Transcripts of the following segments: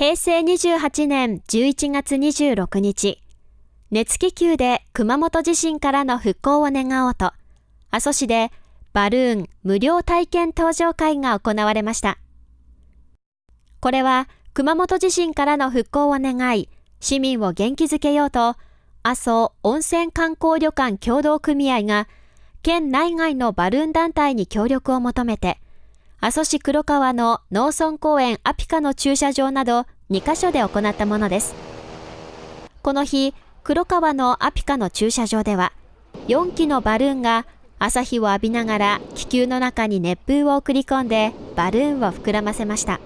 平成28年11月26日、熱気球で熊本地震からの復興を願おうと、阿蘇市でバルーン無料体験登場会が行われました。これは熊本地震からの復興を願い、市民を元気づけようと、阿蘇温泉観光旅館協同組合が、県内外のバルーン団体に協力を求めて、阿蘇市黒川の農村公園アピカの駐車場など2カ所で行ったものです。この日、黒川のアピカの駐車場では、4機のバルーンが朝日を浴びながら気球の中に熱風を送り込んでバルーンを膨らませました。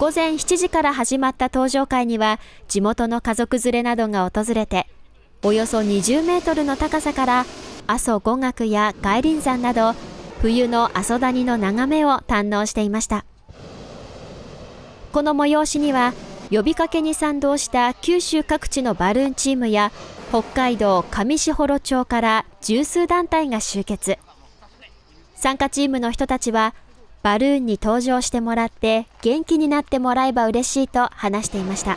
午前7時から始まった登場会には地元の家族連れなどが訪れて、およそ20メートルの高さから阿蘇五岳や外輪山など冬の阿蘇谷の眺めを堪能していました。この催しには、呼びかけに賛同した九州各地のバルーンチームや、北海道上士幌町から十数団体が集結。参加チームの人たちは、バルーンに登場してもらって元気になってもらえば嬉しいと話していました。